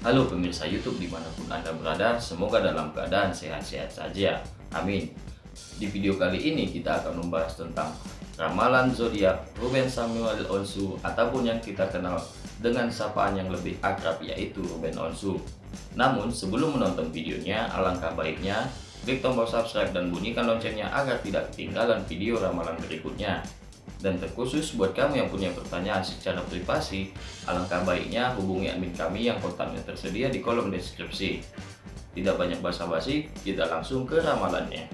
Halo pemirsa YouTube di mana pun Anda berada, semoga dalam keadaan sehat-sehat saja. Amin. Di video kali ini kita akan membahas tentang ramalan zodiak Ruben Samuel Onsu ataupun yang kita kenal dengan sapaan yang lebih akrab yaitu Ruben Onsu. Namun sebelum menonton videonya, alangkah baiknya klik tombol subscribe dan bunyikan loncengnya agar tidak ketinggalan video ramalan berikutnya. Dan terkhusus buat kamu yang punya pertanyaan secara privasi, alangkah baiknya hubungi admin kami yang kontaknya tersedia di kolom deskripsi. Tidak banyak basa-basi, kita langsung ke ramalannya.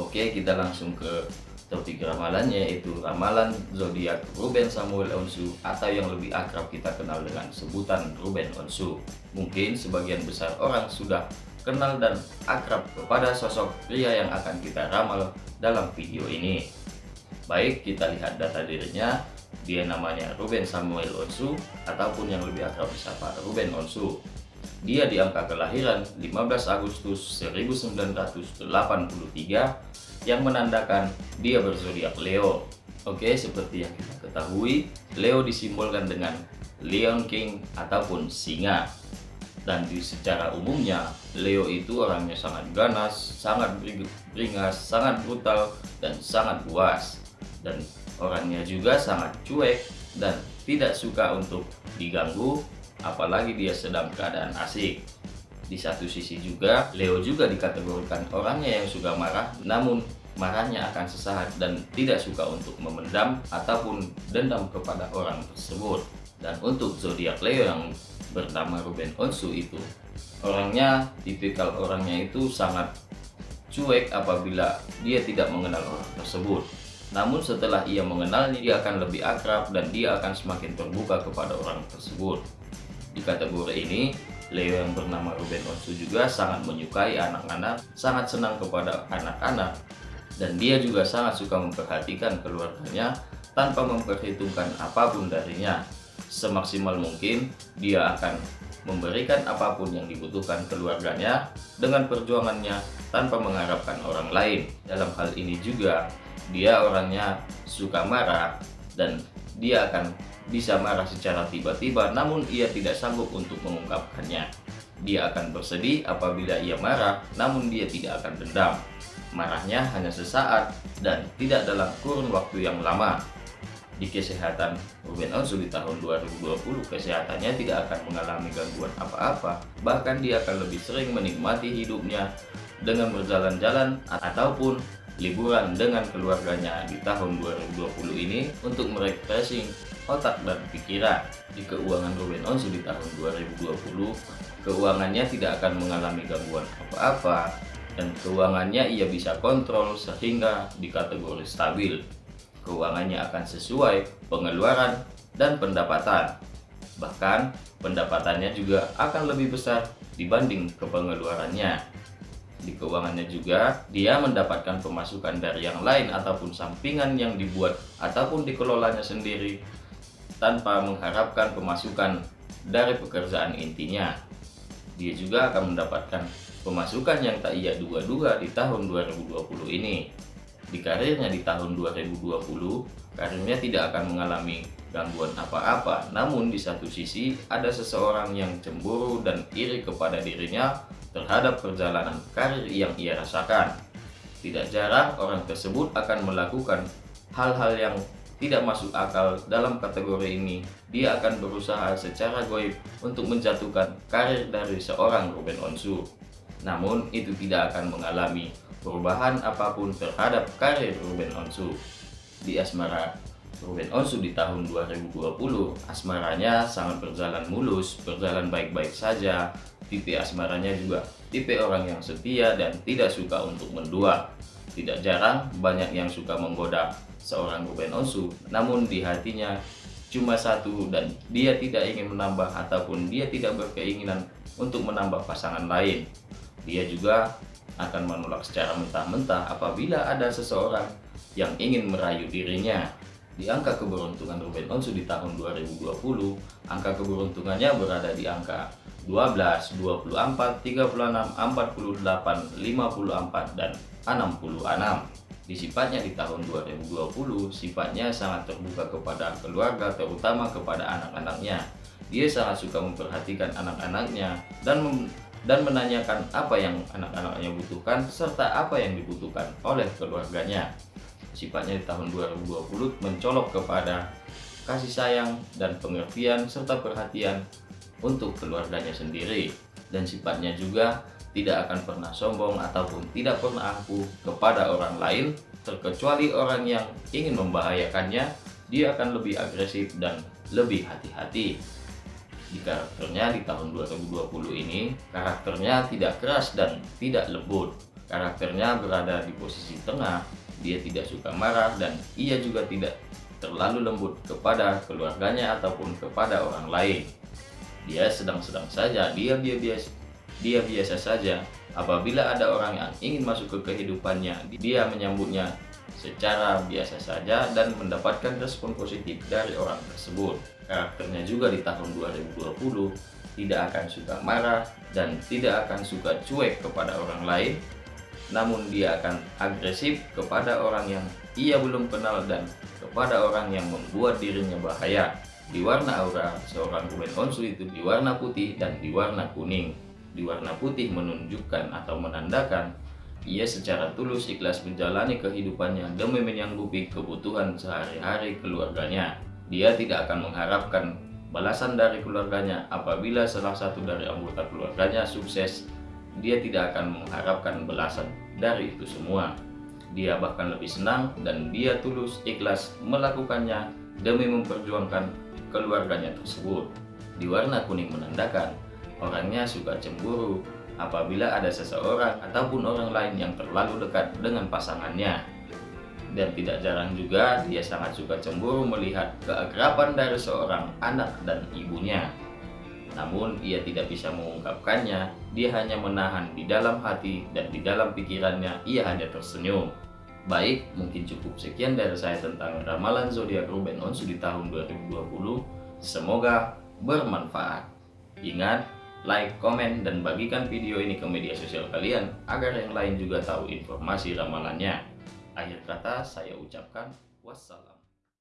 Oke, kita langsung ke topik ramalannya yaitu ramalan zodiak Ruben Samuel Onsu atau yang lebih akrab kita kenal dengan sebutan Ruben Onsu. Mungkin sebagian besar orang sudah kenal dan akrab kepada sosok pria yang akan kita ramal dalam video ini. Baik, kita lihat data dirinya. Dia namanya Ruben Samuel Onsu ataupun yang lebih akrab disapa Ruben Onsu. Dia di angka kelahiran 15 Agustus 1983 yang menandakan dia berzodiak Leo. Oke, seperti yang kita ketahui, Leo disimbolkan dengan Leon King ataupun singa dan di secara umumnya Leo itu orangnya sangat ganas, sangat beringas, sangat brutal, dan sangat puas. Dan orangnya juga sangat cuek dan tidak suka untuk diganggu apalagi dia sedang keadaan asik. Di satu sisi juga Leo juga dikategorikan orangnya yang suka marah namun marahnya akan sesaat dan tidak suka untuk memendam ataupun dendam kepada orang tersebut. Dan untuk zodiak Leo yang bernama Ruben Onsu itu orangnya tipikal orangnya itu sangat cuek apabila dia tidak mengenal orang tersebut. Namun setelah ia mengenalnya dia akan lebih akrab dan dia akan semakin terbuka kepada orang tersebut. Di kategori ini Leo yang bernama Ruben Onsu juga sangat menyukai anak-anak sangat senang kepada anak-anak dan dia juga sangat suka memperhatikan keluarganya tanpa memperhitungkan apa pun darinya semaksimal mungkin dia akan memberikan apa pun yang dibutuhkan keluarganya dengan perjuangannya tanpa mengharapkan orang lain. Dalam hal ini juga dia orangnya suka marah dan dia akan bisa marah secara tiba-tiba namun ia tidak sanggup untuk mengungkapkannya. Dia akan bersedih apabila ia marah namun dia tidak akan dendam. Marahnya hanya sesaat dan tidak dalam kurun waktu yang lama di kesehatan Ruben Onsu di tahun 2020 kesehatannya tidak akan mengalami gangguan apa-apa. Bahkan dia akan lebih sering menikmati hidupnya dengan berjalan-jalan ataupun liburan dengan keluarganya di tahun 2020 ini untuk merefreshing otak dan pikiran. Di keuangan Ruben Onsu di tahun 2020 keuangannya tidak akan mengalami gangguan apa-apa dan keuangannya ia bisa kontrol sehingga dikategori stabil keuangannya akan sesuai pengeluaran dan pendapatan. Bahkan pendapatannya juga akan lebih besar dibanding kepengeluarannya. Di keuangannya juga dia mendapatkan pemasukan dari yang lain ataupun sampingan yang dibuat ataupun dikelolanya sendiri tanpa mengharapkan pemasukan dari pekerjaan intinya. Dia juga akan mendapatkan pemasukan yang tak ia duga-duga di tahun 2020 ini di karirnya di tahun 2020 karirnya tidak akan mengalami gangguan apa-apa. Namun di satu sisi ada seseorang yang cemburu dan iri kepada dirinya terhadap perjalanan karir yang ia rasakan. Tidak jarang orang tersebut akan melakukan hal-hal yang tidak masuk akal dalam kategori ini. Dia akan berusaha secara goib untuk menjatuhkan karir dari seorang Ruben Onsu. Namun itu tidak akan mengalami perubahan apa pun terhadap karir Ruben Onsu. Di asmara Ruben Onsu di tahun 2020, asmaranya sangat berjalan mulus, berjalan baik-baik saja. Tipe asmaranya juga tipe orang yang setia dan tidak suka untuk mendua. Tidak jarang banyak yang suka menggoda seorang Ruben Onsu, namun di hatinya cuma satu dan dia tidak ingin menambah ataupun dia tidak berkeinginan untuk menambah pasangan lain. Dia juga akan menolak secara mentah-mentah apabila ada seseorang yang ingin merayu dirinya. Di angka keberuntungan Ruben Onsu di tahun 2020, angka keberuntungannya berada di angka 12, 24, 36, 48, 54, dan 66. Di sifatnya di tahun 2020, sifatnya sangat terbuka kepada keluarga, terutama kepada anak-anaknya. Dia sangat suka memperhatikan anak-anaknya dan dan menanyakan apa yang anak-anaknya butuhkan serta apa yang dibutuhkan oleh keluarganya. Sifatnya di tahun 2020 mencolok kepada kasih sayang dan pengertian serta perhatian untuk keluarganya sendiri dan sifatnya juga tidak akan pernah sombong ataupun tidak pernah angkuh kepada orang lain terkecuali orang yang ingin membahayakannya dia akan lebih agresif dan lebih hati-hati di karakternya di tahun 2020 ini karakternya tidak keras dan tidak lembut. Karakternya berada di posisi tengah dia tidak suka marah dan ia juga tidak terlalu lembut kepada keluarganya ataupun kepada orang lain. Dia sedang-sedang saja dia biasa dia biasa saja. Apabila ada orang yang ingin masuk ke kehidupannya dia menyambutnya secara biasa saja dan mendapatkan respon positif dari orang tersebut karakternya juga di tahun 2020 tidak akan suka marah dan tidak akan suka cuek kepada orang lain. Namun dia akan agresif kepada orang yang ia belum kenal dan kepada orang yang membuat dirinya bahaya. Di warna aura seorang Ruben Onsu itu di warna putih dan di warna kuning. Di warna putih menunjukkan atau menandakan ia secara tulus ikhlas menjalani kehidupannya demi menyanggupi kebutuhan sehari-hari keluarganya dia tidak akan mengharapkan balasan dari keluarganya apabila salah satu dari anggota keluarganya sukses. Dia tidak akan mengharapkan balasan dari itu semua. Dia bahkan lebih senang dan dia tulus ikhlas melakukannya demi memperjuangkan keluarganya tersebut. Di warna kuning menandakan orangnya suka cemburu apabila ada seseorang ataupun orang lain yang terlalu dekat dengan pasangannya dan tidak jarang juga dia sangat suka cemburu melihat keakraban dari seorang anak dan ibunya. Namun ia tidak bisa mengungkapkannya, dia hanya menahan di dalam hati dan di dalam pikirannya ia hanya tersenyum. Baik, mungkin cukup sekian dari saya tentang ramalan zodiak Ruben Onsu di tahun 2020. Semoga bermanfaat. Ingat, like, komen, dan bagikan video ini ke media sosial kalian agar yang lain juga tahu informasi ramalannya. Akhir kata saya ucapkan wassalam.